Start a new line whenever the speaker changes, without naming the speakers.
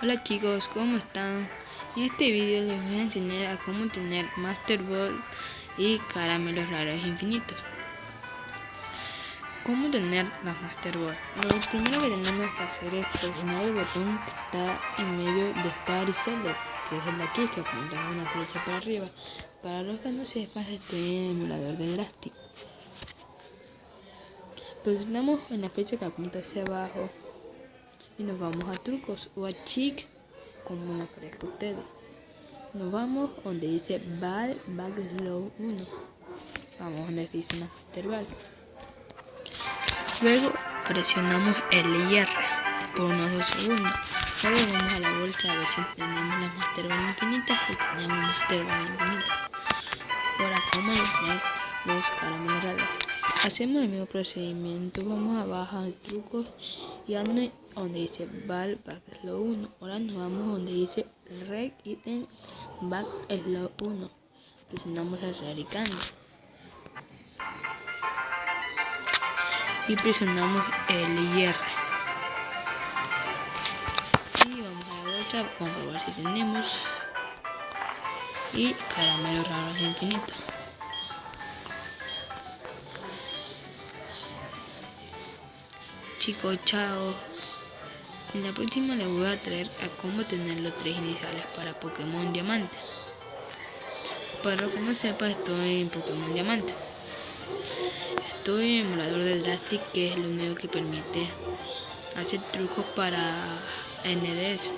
Hola chicos, ¿cómo están? En este vídeo les voy a enseñar a cómo tener Master Ball y caramelos raros infinitos. ¿Cómo tener las Master Ball? Lo primero que tenemos que hacer es presionar el botón que está en medio de Star y Select, que es el de aquí que apunta una flecha para arriba. Para los que no sepan, estoy en el emulador de Drastic. Presionamos en la flecha que apunta hacia abajo y nos vamos a trucos o a chic como me parezca a ustedes nos vamos donde dice ball back slow 1 vamos donde dice una master luego presionamos el IR por unos 2 segundos. Luego vamos a la bolsa a ver si tenemos las master infinitas y tenemos master infinitas ahora como tener los caramelos raros hacemos el mismo procedimiento vamos a bajar trucos y ando donde dice val back slow 1 ahora nos vamos donde dice reg item back slow 1 presionamos el radicando y presionamos el IR y vamos a la comprobar si tenemos. Y caramelos raros infinitos chicos, chao. En la próxima les voy a traer a cómo tener los tres iniciales para Pokémon Diamante. Para los que no sepan, estoy en Pokémon Diamante. Estoy en emulador de Drastic, que es lo único que permite hacer trucos para NDS.